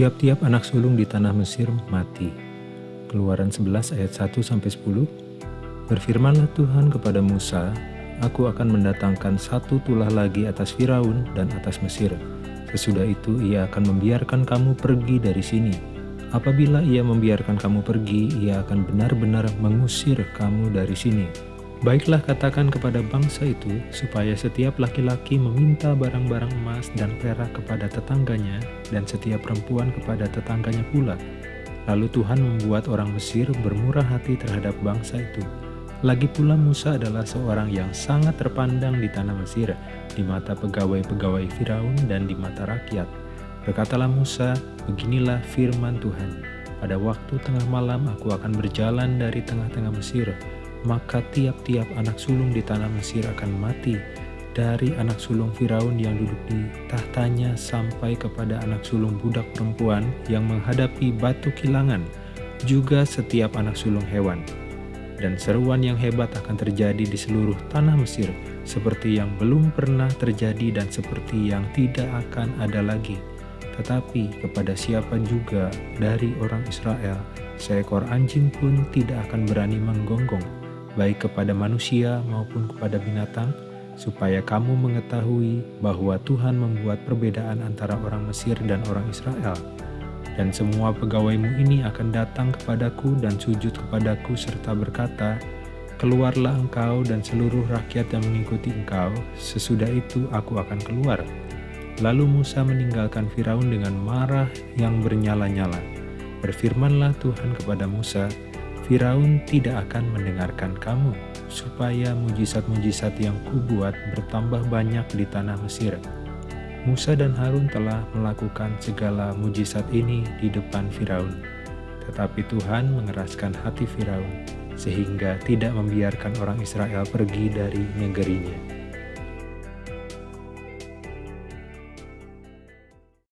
Tiap-tiap anak sulung di tanah Mesir mati. Keluaran 11 ayat 1-10 Berfirmanlah Tuhan kepada Musa, Aku akan mendatangkan satu tulah lagi atas Firaun dan atas Mesir. Sesudah itu ia akan membiarkan kamu pergi dari sini. Apabila ia membiarkan kamu pergi, ia akan benar-benar mengusir kamu dari sini. Baiklah katakan kepada bangsa itu, supaya setiap laki-laki meminta barang-barang emas dan perak kepada tetangganya, dan setiap perempuan kepada tetangganya pula. Lalu Tuhan membuat orang Mesir bermurah hati terhadap bangsa itu. Lagi pula Musa adalah seorang yang sangat terpandang di tanah Mesir, di mata pegawai-pegawai Firaun dan di mata rakyat. Berkatalah Musa, beginilah firman Tuhan, pada waktu tengah malam aku akan berjalan dari tengah-tengah Mesir, maka tiap-tiap anak sulung di tanah Mesir akan mati, dari anak sulung Firaun yang duduk di tahtanya sampai kepada anak sulung budak perempuan yang menghadapi batu kilangan, juga setiap anak sulung hewan. Dan seruan yang hebat akan terjadi di seluruh tanah Mesir, seperti yang belum pernah terjadi dan seperti yang tidak akan ada lagi. Tetapi kepada siapa juga dari orang Israel, seekor anjing pun tidak akan berani menggonggong baik kepada manusia maupun kepada binatang, supaya kamu mengetahui bahwa Tuhan membuat perbedaan antara orang Mesir dan orang Israel. Dan semua pegawaimu ini akan datang kepadaku dan sujud kepadaku serta berkata, Keluarlah engkau dan seluruh rakyat yang mengikuti engkau, sesudah itu aku akan keluar. Lalu Musa meninggalkan Firaun dengan marah yang bernyala-nyala. Berfirmanlah Tuhan kepada Musa, Firaun tidak akan mendengarkan kamu, supaya mujizat-mujizat yang kubuat bertambah banyak di tanah Mesir. Musa dan Harun telah melakukan segala mujizat ini di depan Firaun. Tetapi Tuhan mengeraskan hati Firaun, sehingga tidak membiarkan orang Israel pergi dari negerinya.